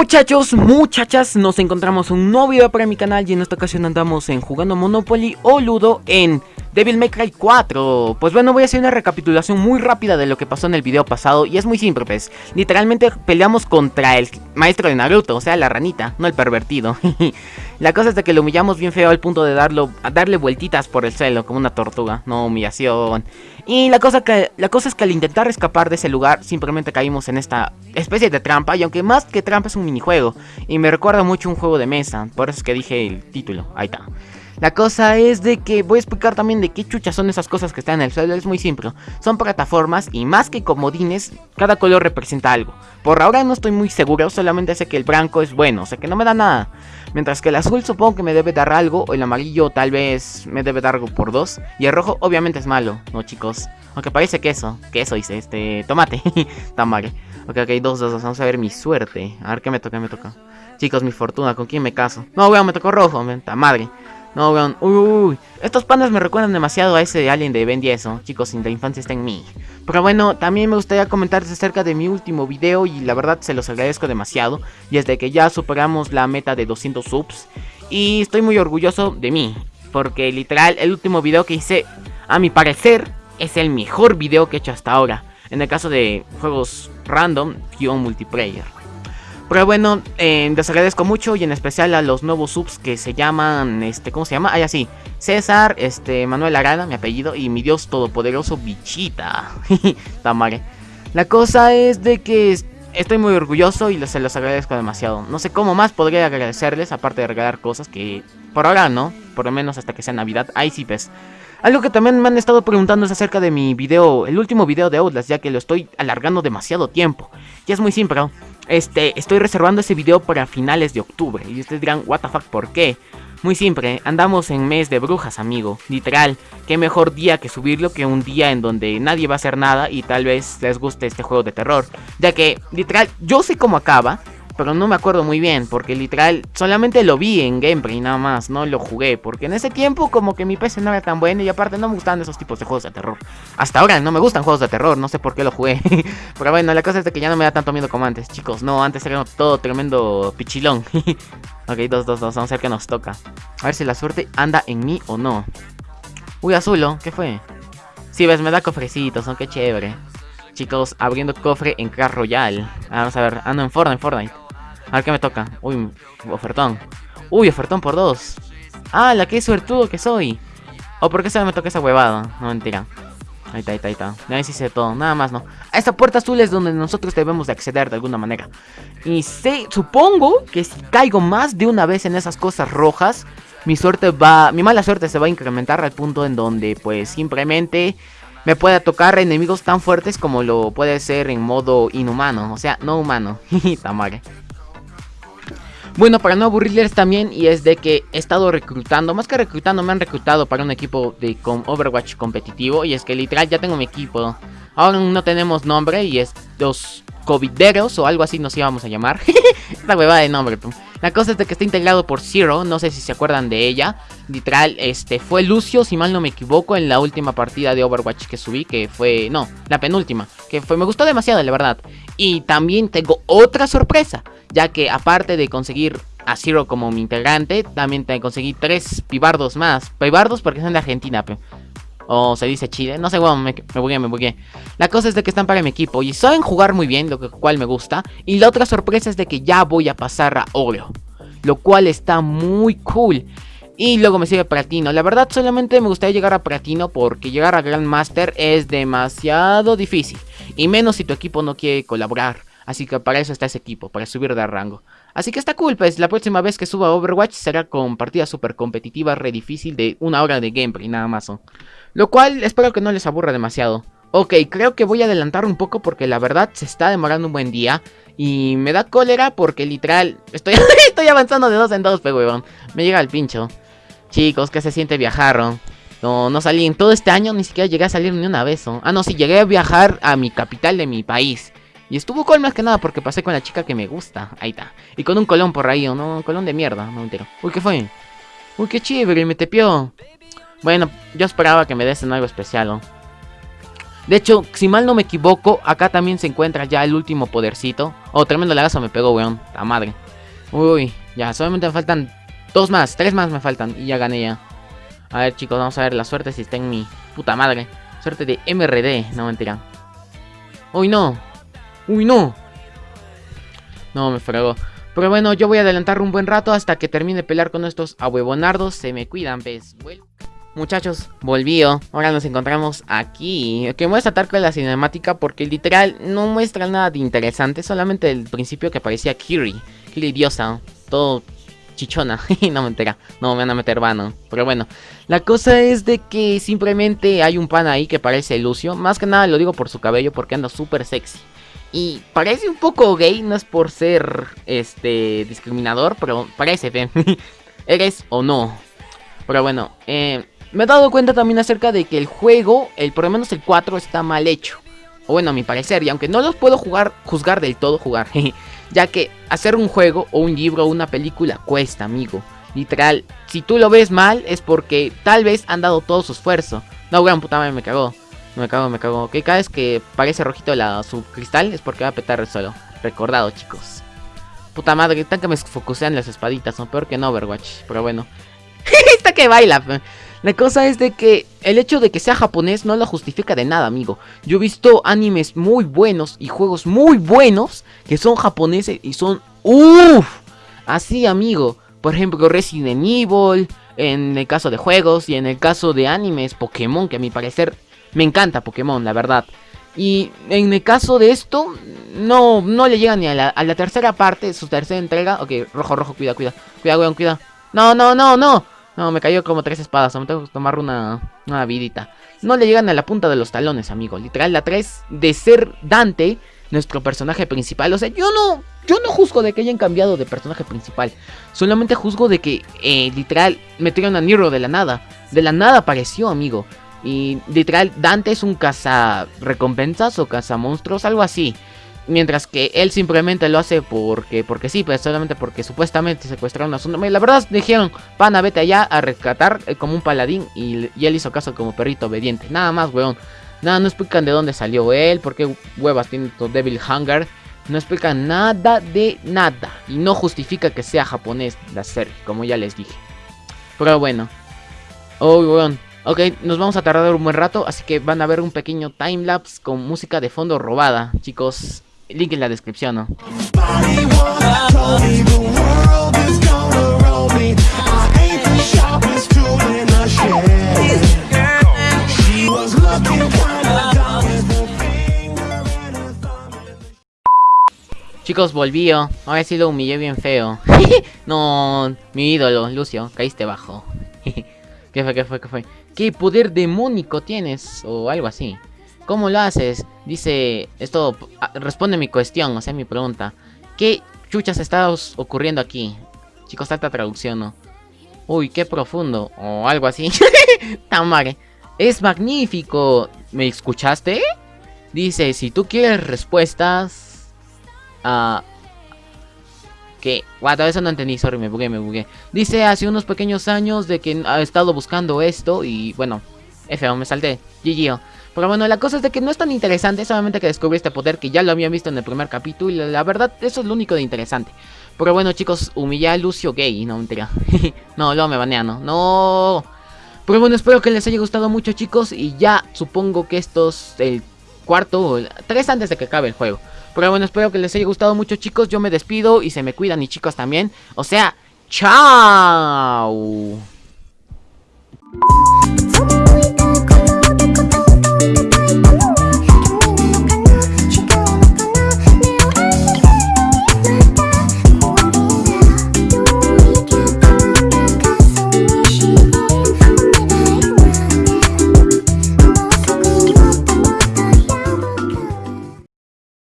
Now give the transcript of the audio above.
Muchachos, muchachas, nos encontramos un nuevo video para mi canal y en esta ocasión andamos en jugando Monopoly o Ludo en Devil May Cry 4 Pues bueno, voy a hacer una recapitulación muy rápida de lo que pasó en el video pasado Y es muy simple pues, literalmente peleamos contra el maestro de Naruto, o sea la ranita, no el pervertido. La cosa es de que lo humillamos bien feo al punto de darlo, darle vueltitas por el suelo como una tortuga, no humillación Y la cosa, que, la cosa es que al intentar escapar de ese lugar simplemente caímos en esta especie de trampa Y aunque más que trampa es un minijuego Y me recuerda mucho un juego de mesa, por eso es que dije el título, ahí está la cosa es de que voy a explicar también de qué chuchas son esas cosas que están en el suelo. Es muy simple. Son plataformas y más que comodines, cada color representa algo. Por ahora no estoy muy seguro, solamente sé que el blanco es bueno, o sea que no me da nada. Mientras que el azul supongo que me debe dar algo, o el amarillo tal vez me debe dar algo por dos. Y el rojo obviamente es malo, ¿no chicos? Aunque parece queso, queso dice, este, tomate, tamare. Ok, ok, dos, dos, dos, vamos a ver mi suerte. A ver qué me toca, me toca. Chicos, mi fortuna, ¿con quién me caso? No, weón, me tocó rojo, ta madre. No, weón. Uy, estos pandas me recuerdan demasiado a ese alien de Ben 10, Chicos, sin la infancia está en mí. Pero bueno, también me gustaría comentarles acerca de mi último video y la verdad se los agradezco demasiado. Y es de que ya superamos la meta de 200 subs. Y estoy muy orgulloso de mí. Porque literal, el último video que hice, a mi parecer, es el mejor video que he hecho hasta ahora. En el caso de juegos random, guion multiplayer. Pero bueno, eh, les agradezco mucho y en especial a los nuevos subs que se llaman, este, ¿cómo se llama? Ah, ya sí, César, este, Manuel Arana, mi apellido, y mi dios todopoderoso, Bichita. Tamare. La cosa es de que estoy muy orgulloso y se los agradezco demasiado. No sé cómo más podría agradecerles, aparte de regalar cosas que por ahora no, por lo menos hasta que sea Navidad. Ahí sí, pues. Algo que también me han estado preguntando es acerca de mi video, el último video de Outlast, ya que lo estoy alargando demasiado tiempo. Y es muy simple, este, estoy reservando ese video para finales de octubre. Y ustedes dirán, what the fuck, ¿por qué? Muy simple, andamos en mes de brujas, amigo. Literal, qué mejor día que subirlo que un día en donde nadie va a hacer nada y tal vez les guste este juego de terror. Ya que, literal, yo sé cómo acaba, pero no me acuerdo muy bien, porque literal solamente lo vi en gameplay nada más, no lo jugué, porque en ese tiempo como que mi PC no era tan bueno y aparte no me gustan esos tipos de juegos de terror. Hasta ahora no me gustan juegos de terror, no sé por qué lo jugué, pero bueno, la cosa es de que ya no me da tanto miedo como antes, chicos, no, antes era todo tremendo pichilón. ok, dos, dos, dos, vamos a ver qué nos toca. A ver si la suerte anda en mí o no. Uy, azulo, ¿qué fue? Sí, ves, me da cofrecitos, son qué chévere. Chicos, abriendo cofre en Clash Royale. Vamos a ver, ando en Fortnite, en Fortnite. A ver qué me toca. Uy, ofertón. Uy, ofertón por dos. Ah, la que suertudo que soy. ¿O por qué se me toca esa huevada? No, mentira. Ahí está, ahí está, ahí está. Ya hice todo, nada más no. Esta puerta azul es donde nosotros debemos de acceder de alguna manera. Y sé, supongo que si caigo más de una vez en esas cosas rojas, mi suerte va, mi mala suerte se va a incrementar al punto en donde pues simplemente me pueda tocar enemigos tan fuertes como lo puede ser en modo inhumano, o sea, no humano. Tamare. Bueno, para no aburrirles también, y es de que he estado reclutando, más que reclutando, me han reclutado para un equipo de con Overwatch competitivo, y es que literal ya tengo mi equipo. Ahora no tenemos nombre, y es los covideros, o algo así nos íbamos a llamar. Esta huevada de nombre. La cosa es de que está integrado por Zero, no sé si se acuerdan de ella. Literal, este, fue Lucio, si mal no me equivoco, en la última partida de Overwatch que subí, que fue, no, la penúltima, que fue, me gustó demasiado, la verdad. Y también tengo otra sorpresa, ya que aparte de conseguir a Zero como mi integrante, también te conseguí tres pibardos más. Pibardos porque son de Argentina, o se dice Chile, no sé, bueno, me, me bugué, me bugué. La cosa es de que están para mi equipo y saben jugar muy bien, lo cual me gusta. Y la otra sorpresa es de que ya voy a pasar a oro, lo cual está muy cool. Y luego me sigue Platino. La verdad solamente me gustaría llegar a Platino porque llegar a Grandmaster es demasiado difícil. Y menos si tu equipo no quiere colaborar. Así que para eso está ese equipo, para subir de rango. Así que está cool, pues la próxima vez que suba Overwatch será con partidas super competitivas, re difícil de una hora de gameplay, nada más. Lo cual espero que no les aburra demasiado. Ok, creo que voy a adelantar un poco porque la verdad se está demorando un buen día. Y me da cólera porque literal estoy, estoy avanzando de dos en dos, pero Me llega el pincho. Chicos, ¿qué se siente viajar? No, no salí en todo este año, ni siquiera llegué a salir ni una vez. Ah, no, sí, llegué a viajar a mi capital de mi país. Y estuvo cool más que nada porque pasé con la chica que me gusta. Ahí está. Y con un colón por ahí, ¿o no? Un colón de mierda, no entero. Uy, ¿qué fue? Uy, qué chévere, me tepió. Bueno, yo esperaba que me desen algo especial, ¿no? De hecho, si mal no me equivoco, acá también se encuentra ya el último podercito. Oh, tremendo lagazo me pegó, weón. La madre. Uy, ya, solamente me faltan dos más, tres más me faltan y ya gané ya. A ver, chicos, vamos a ver la suerte si está en mi puta madre. Suerte de MRD, no mentira. Uy, no. Uy, no. No, me fregó. Pero bueno, yo voy a adelantar un buen rato hasta que termine de pelear con estos ahuevonardos. Se me cuidan, ¿ves? Muchachos, volvío. Ahora nos encontramos aquí. Que voy a tratar con la cinemática porque literal no muestra nada de interesante. Solamente el principio que aparecía Kiri. Kiri diosa. Todo chichona. no me entera. No me van a meter vano. Pero bueno. La cosa es de que simplemente hay un pan ahí que parece Lucio. Más que nada lo digo por su cabello porque anda súper sexy. Y parece un poco gay, no es por ser este discriminador, pero parece, ¿Eres o no? Pero bueno, eh, me he dado cuenta también acerca de que el juego, el por lo menos el 4, está mal hecho. O bueno, a mi parecer, y aunque no los puedo jugar, juzgar del todo, jugar. ya que hacer un juego o un libro o una película cuesta, amigo. Literal, si tú lo ves mal es porque tal vez han dado todo su esfuerzo. No, gran puta madre, me cagó. Me cago, me cago. Que cada vez que parece rojito la, su cristal es porque va a petar el suelo. Recordado, chicos. Puta madre, tan que me focusean las espaditas, son peor que en Overwatch. Pero bueno. Está que baila. La cosa es de que el hecho de que sea japonés no lo justifica de nada, amigo. Yo he visto animes muy buenos y juegos muy buenos que son japoneses y son uff. Así, amigo. Por ejemplo, Resident Evil, en el caso de juegos y en el caso de animes, Pokémon, que a mi parecer me encanta Pokémon, la verdad. Y en el caso de esto, no, no le llega ni a la, tercera parte, su tercera entrega. Ok, rojo, rojo, cuida, cuida. Cuida, weón, cuida. No, no, no, no. No, me cayó como tres espadas. Me tengo que tomar una, una vidita. No le llegan a la punta de los talones, amigo. Literal, la 3 de ser Dante, nuestro personaje principal. O sea, yo no, yo no juzgo de que hayan cambiado de personaje principal. Solamente juzgo de que, eh, literal, metieron a Nero de la nada. De la nada apareció, amigo. Y literal, Dante es un caza recompensas o caza monstruos, algo así. Mientras que él simplemente lo hace porque, porque sí, pues solamente porque supuestamente secuestraron a su nombre. La verdad dijeron, pana, vete allá a rescatar eh, como un paladín. Y, él hizo caso como perrito obediente. Nada más, weón. Nada, no explican de dónde salió él, por qué huevas tiene todo Devil Hunger. No explican nada de nada. Y no justifica que sea japonés la serie, como ya les dije. Pero bueno. Oh, weón. Ok, nos vamos a tardar un buen rato, así que van a ver un pequeño timelapse con música de fondo robada, chicos. Link en la descripción. Chicos, volvío. Ahora sí lo humillé bien feo. no, mi ídolo, Lucio, caíste bajo. ¿Qué fue, qué fue, qué fue? ¿Qué poder demónico tienes? O algo así. ¿Cómo lo haces? Dice, esto responde mi cuestión, o sea, mi pregunta. ¿Qué chuchas está ocurriendo aquí? Chicos, tanta traducción, ¿no? Uy, qué profundo. O algo así. Tamare. Es magnífico. ¿Me escuchaste? Dice, si tú quieres respuestas... Ah, que, guau, eso no entendí, sorry, me bugué, me bugué. Dice hace unos pequeños años de que ha estado buscando esto y bueno, F, me salté, GG. Pero bueno, la cosa es de que no es tan interesante, solamente que descubrí este poder que ya lo había visto en el primer capítulo y la verdad, eso es lo único de interesante. Pero bueno, chicos, humillé a Lucio Gay, no, mentira. no, luego me banean, no. No. Pero bueno, espero que les haya gustado mucho, chicos, y ya supongo que estos, el cuarto, tres antes de que acabe el juego. Pero bueno, espero que les haya gustado mucho chicos. Yo me despido y se me cuidan y chicos también. O sea, chao.